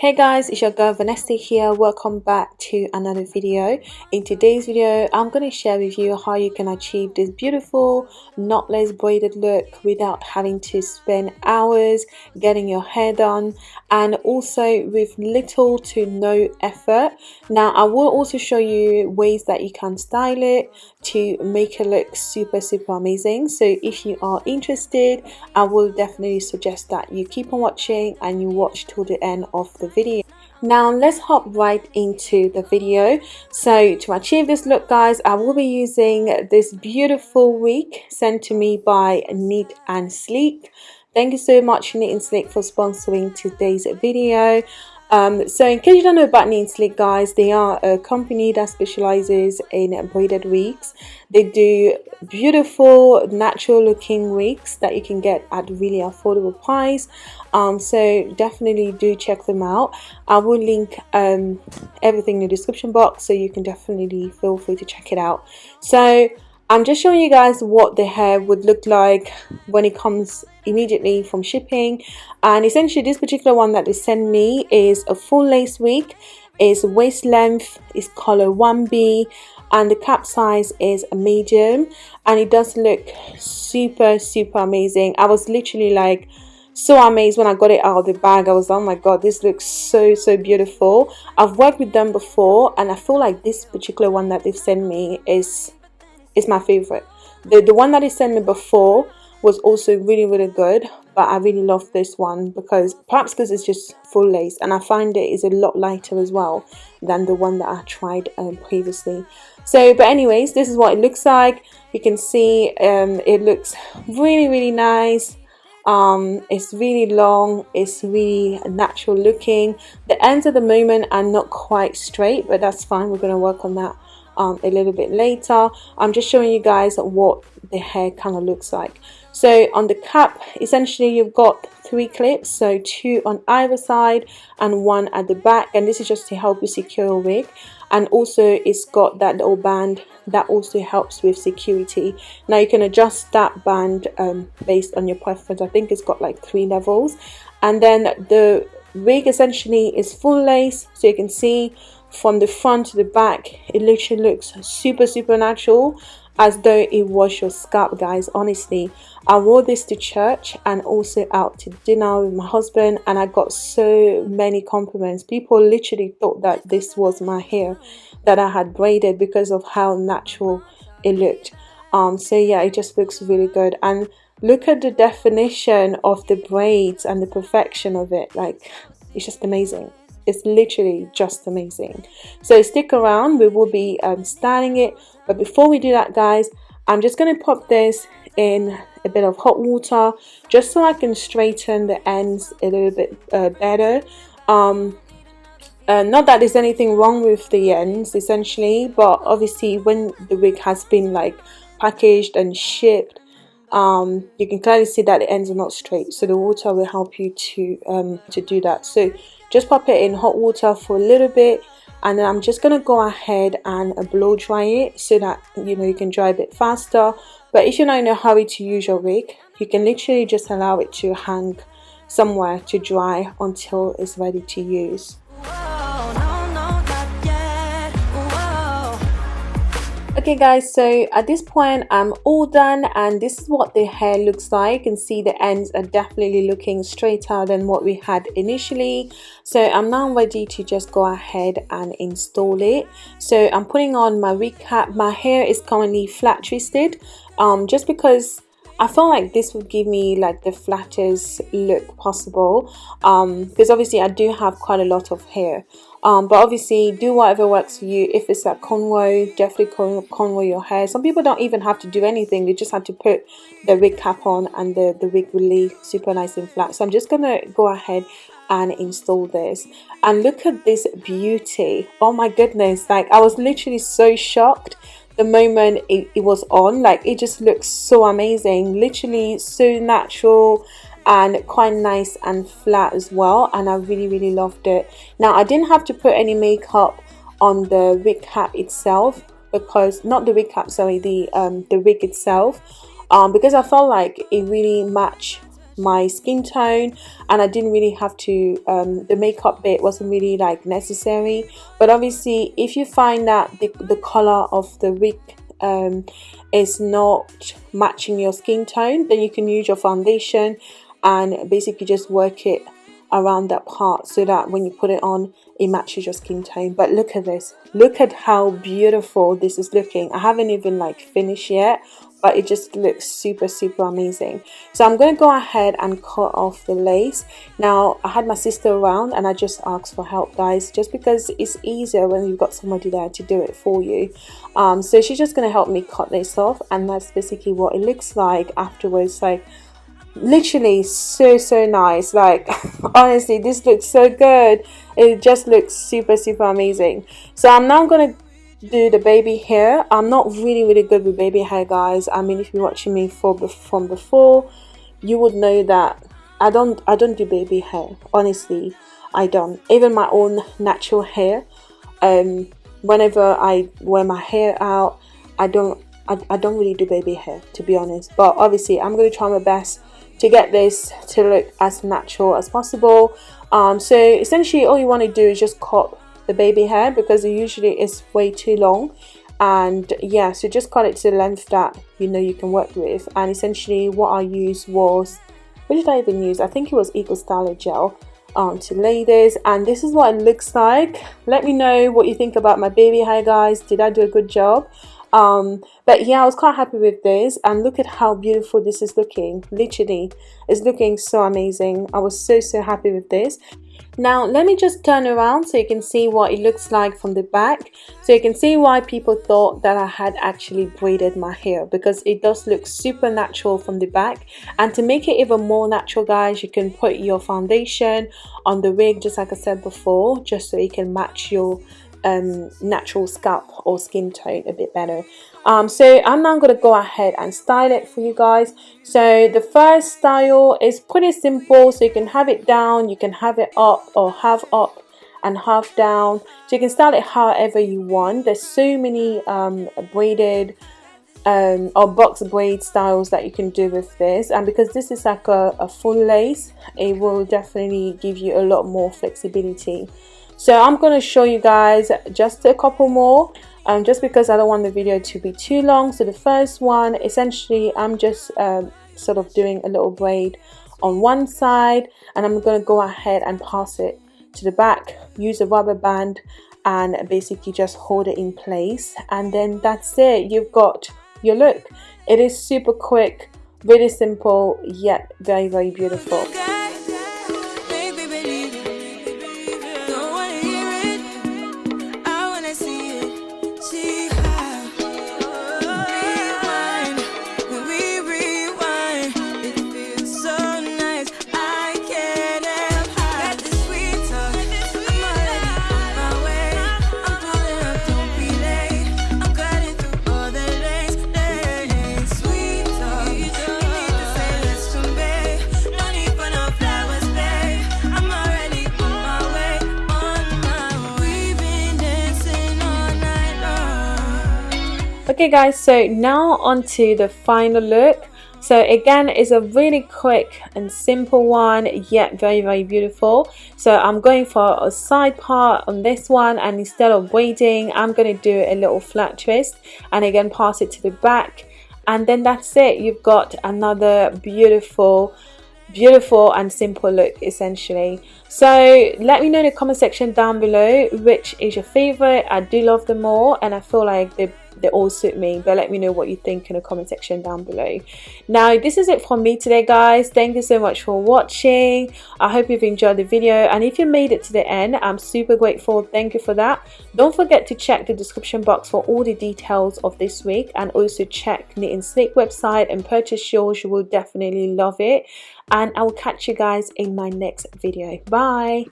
Hey guys, it's your girl Vanessa here. Welcome back to another video. In today's video, I'm going to share with you how you can achieve this beautiful knotless braided look without having to spend hours getting your hair done and also with little to no effort. Now, I will also show you ways that you can style it to make it look super super amazing. So if you are interested, I will definitely suggest that you keep on watching and you watch till the end of the video. Now let's hop right into the video. So to achieve this look guys i will be using this beautiful wig sent to me by neat and sleek. Thank you so much neat and sleek for sponsoring today's video um, so in case you don't know about Neat Sleek guys, they are a company that specializes in braided wigs. They do beautiful natural looking wigs that you can get at really affordable price. Um, so definitely do check them out. I will link um, everything in the description box so you can definitely feel free to check it out. So I'm just showing you guys what the hair would look like when it comes immediately from shipping. And essentially this particular one that they sent me is a full lace wig. Is waist length is color 1b and the cap size is a medium. And it does look super super amazing. I was literally like so amazed when I got it out of the bag. I was like, oh my god this looks so so beautiful. I've worked with them before and I feel like this particular one that they've sent me is is my favorite. The the one that they sent me before was also really really good but I really love this one because perhaps because it's just full lace and I find it is a lot lighter as well than the one that I tried um, previously. So but anyways this is what it looks like. You can see um, it looks really really nice. Um, it's really long. It's really natural looking. The ends at the moment are not quite straight but that's fine. We're going to work on that um, a little bit later. I'm just showing you guys what the hair kind of looks like. So on the cap essentially you've got three clips. So two on either side and one at the back. And this is just to help you secure a wig. And also it's got that little band that also helps with security. Now you can adjust that band um, based on your preference. I think it's got like three levels. And then the wig essentially is full lace. So you can see from the front to the back it literally looks super super natural as though it was your scalp guys honestly. I wore this to church and also out to dinner with my husband and i got so many compliments. People literally thought that this was my hair that i had braided because of how natural it looked. Um so yeah it just looks really good. And look at the definition of the braids and the perfection of it. Like it's just amazing it's literally just amazing. So stick around we will be um, styling it. But before we do that guys I'm just going to pop this in a bit of hot water just so I can straighten the ends a little bit uh, better. Um, uh, not that there's anything wrong with the ends essentially but obviously when the wig has been like packaged and shipped um, you can clearly see that the ends are not straight. So the water will help you to um, to do that. So just pop it in hot water for a little bit and then I'm just to go ahead and blow dry it so that you know you can dry a bit faster. But if you're not in a hurry to use your wig you can literally just allow it to hang somewhere to dry until it's ready to use okay guys so at this point i'm all done and this is what the hair looks like. You can see the ends are definitely looking straighter than what we had initially. So i'm now ready to just go ahead and install it. So i'm putting on my wig cap my hair is currently flat twisted um just because I felt like this would give me like the flattest look possible um, because obviously I do have quite a lot of hair. Um, but obviously do whatever works for you. If it's like cornrow definitely con cornrow your hair. Some people don't even have to do anything. They just have to put the wig cap on and the, the wig will leave super nice and flat. So I'm just gonna go ahead and install this. And look at this beauty. Oh my goodness. Like I was literally so shocked the moment it, it was on like it just looks so amazing. Literally so natural and quite nice and flat as well and I really really loved it. Now I didn't have to put any makeup on the wig cap itself because not the wig cap sorry the um the wig itself um because I felt like it really matched my skin tone and I didn't really have to um, the makeup bit wasn't really like necessary. But obviously if you find that the, the color of the wig um, is not matching your skin tone then you can use your foundation and basically just work it around that part so that when you put it on it matches your skin tone. But look at this. Look at how beautiful this is looking. I haven't even like finished yet but it just looks super super amazing. So I'm going to go ahead and cut off the lace. Now I had my sister around and I just asked for help guys just because it's easier when you've got somebody there to do it for you. Um, so she's just going to help me cut this off and that's basically what it looks like afterwards. Like literally so so nice. Like honestly this looks so good. It just looks super super amazing. So i'm now gonna do the baby hair. I'm not really really good with baby hair guys. I mean if you're watching me for from before you would know that i don't i don't do baby hair. Honestly i don't. Even my own natural hair um whenever i wear my hair out i don't I, I don't really do baby hair to be honest. But obviously i'm going to try my best to get this to look as natural as possible. Um, so essentially all you want to do is just cut the baby hair because it usually is way too long. And yeah so just cut it to the length that you know you can work with. And essentially what I used was what did I even use? I think it was Eco Styler gel um, to lay this. And this is what it looks like. Let me know what you think about my baby hair guys. Did I do a good job? Um but yeah i was quite happy with this. And look at how beautiful this is looking. Literally it's looking so amazing. I was so so happy with this now let me just turn around so you can see what it looks like from the back so you can see why people thought that I had actually braided my hair because it does look super natural from the back and to make it even more natural guys you can put your foundation on the wig just like I said before just so it can match your um, natural scalp or skin tone a bit better. Um, so I'm now going to go ahead and style it for you guys. So the first style is pretty simple. So you can have it down, you can have it up or half up and half down. So you can style it however you want. There's so many um, braided um, or box braid styles that you can do with this and because this is like a, a full lace it will definitely give you a lot more flexibility so I'm going to show you guys just a couple more um, just because I don't want the video to be too long. So the first one essentially I'm just um, sort of doing a little braid on one side and I'm going to go ahead and pass it to the back use a rubber band and basically just hold it in place and then that's it. You've got your look. It is super quick really simple yet very very beautiful okay guys so now on to the final look. So again it's a really quick and simple one yet very very beautiful. So I'm going for a side part on this one and instead of braiding I'm going to do a little flat twist and again pass it to the back. And then that's it. You've got another beautiful beautiful and simple look essentially. So let me know in the comment section down below which is your favorite. I do love them all and i feel like they they all suit me. But let me know what you think in the comment section down below. Now this is it from me today guys. Thank you so much for watching. I hope you've enjoyed the video. And if you made it to the end i'm super grateful. Thank you for that. Don't forget to check the description box for all the details of this week. And also check Neat and Sleek website and purchase yours. You will definitely love it. And i will catch you guys in my next video. Bye